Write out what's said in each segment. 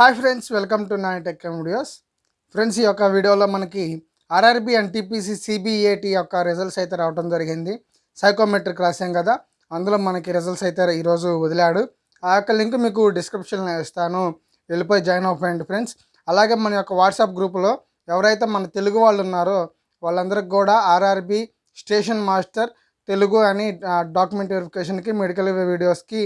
Hi friends welcome to nine tech videos. Friends ఈ యొక్క వీడియోలో మనకి ఆర్ఆర్బి అండ్ టీపీసీ సిబిఏటి యొక్క రిజల్ట్స్ అయితే రావడం జరిగింది. సైకోమెట్రిక్ రాసాం కదా అందులో మనకి రిజల్ట్స్ అయితే ఈరోజు వదిలాడు. ఆ యొక్క లింక్ మీకు డిస్క్రిప్షన్లో ఇస్తాను. వెళ్ళిపోయి జాయిన్ అవ్వండి ఫ్రెండ్స్. అలాగే మన యొక్క వాట్సాప్ గ్రూపులో ఎవరైతే మన తెలుగు వాళ్ళు ఉన్నారో వాళ్ళందరికి కూడా ఆర్ఆర్బి స్టేషన్ మాస్టర్ తెలుగు అని డాక్యుమెంట్ వెరిఫికేషన్కి మెడికల్ వీడియోస్కి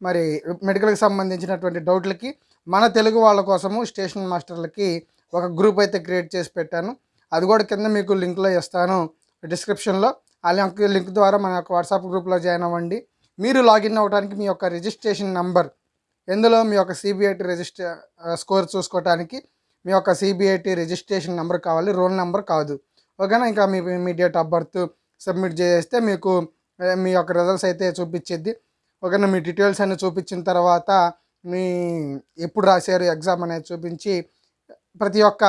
మరి మెడికల్కి సంబంధించినటువంటి డౌట్లకి మన తెలుగు వాళ్ళ కోసము స్టేషన్ మాస్టర్లకి ఒక గ్రూప్ అయితే క్రియేట్ చేసి పెట్టాను. అది కూడా కింద మీకు లింక్లో ఇస్తాను డిస్క్రిప్షన్లో. ఆ లింక్ లింక్ ద్వారా మన యొక్క వాట్సాప్ గ్రూప్లో జాయిన్ అవ్వండి. మీరు లాగిన్ అవ్వడానికి మీ యొక్క రిజిస్ట్రేషన్ నంబర్ ఎందులో మీ యొక్క సిబిఐటి రిజిస్ట్రే స్కోర్ చూసుకోవడానికి మీ యొక్క సిబిఐటి రిజిస్ట్రేషన్ నెంబర్ కావాలి రోల్ నెంబర్ కాదు. ఓకేనా? ఇంకా మీ మీ డేట్ ఆఫ్ బర్త్ సబ్మిట్ చేస్తే మీకు మీ యొక్క రిజల్ట్స్ అయితే చూపించేది ఓకేనా? మీ డీటెయిల్స్ అన్ని చూపించిన తర్వాత మీ ఎప్పుడు రాశారు ఎగ్జామ్ అనేది చూపించి ప్రతి ఒక్క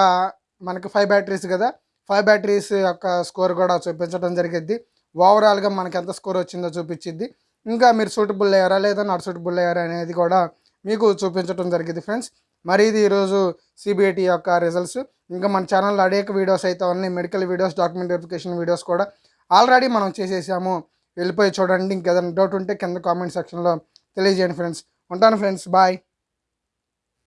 మనకి ఫైవ్ బ్యాటరీస్ కదా ఫైవ్ బ్యాటరీస్ యొక్క స్కోర్ కూడా చూపించడం జరిగింది ఓవరాల్గా మనకి ఎంత స్కోర్ వచ్చిందో చూపించిద్ది. ఇంకా మీరు సూటబుల్ అయ్యారా లేదా నాట్ సూటబుల్ అయ్యారా అనేది కూడా మీకు చూపించడం జరిగింది ఫ్రెండ్స్. మరి ఇది ఈరోజు సిబిఐటి యొక్క రిజల్ట్స్. ఇంకా మన ఛానల్లో అనేక వీడియోస్ అయితే ఉన్నాయి. Medical videos document verification videos కూడా ఆల్రెడీ మనం చేసేసాము. వెళ్ళిపోయి చూడండి. ఇంకేదైనా డౌట్ ఉంటే కింద కామెంట్ సెక్షన్లో తెలియజేయండి ఫ్రెండ్స్. ఉంటాను ఫ్రెండ్స్ బాయ్.